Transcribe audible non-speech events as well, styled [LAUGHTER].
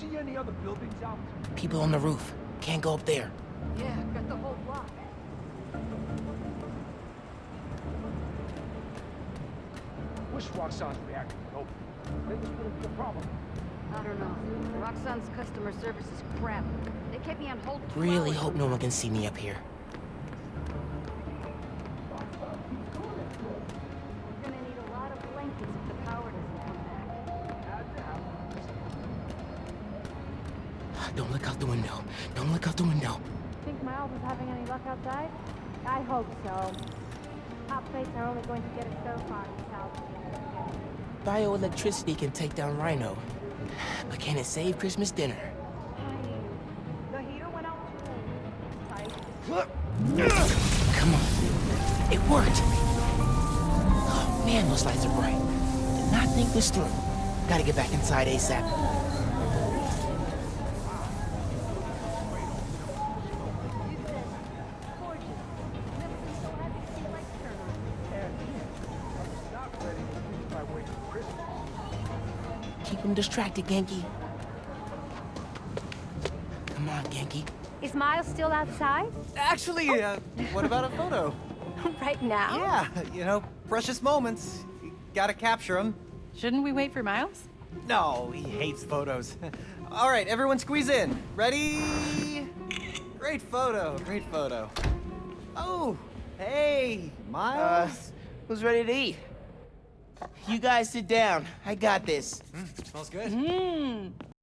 see any other buildings out? People on the roof. Can't go up there. Yeah, got the whole block. Wish Roxxon's reactor would open. Then this wouldn't be a problem. I don't know. Roxxon's customer service is crap. They kept me on hold Really hours. hope no one can see me up here. Don't look out the window. Don't look out the window. Think Miles is having any luck outside? I hope so. Hot plates are only going to get us so far in this house. Bioelectricity can take down Rhino. But can it save Christmas dinner? The heater went out too. Come on. It worked! Oh man, those lights are bright. Did not think this through. Gotta get back inside ASAP. Keep him distracted, Ganke. Come on, Ganke. Is Miles still outside? Actually, uh, what about a photo? [LAUGHS] right now? Yeah, you know, precious moments. You gotta capture them. Shouldn't we wait for Miles? No, he hates photos. [LAUGHS] All right, everyone squeeze in. Ready? Great photo, great photo. Oh, hey, Uh, Miles. who's ready to eat? You guys sit down. I got this. Mm, smells good. Mmm,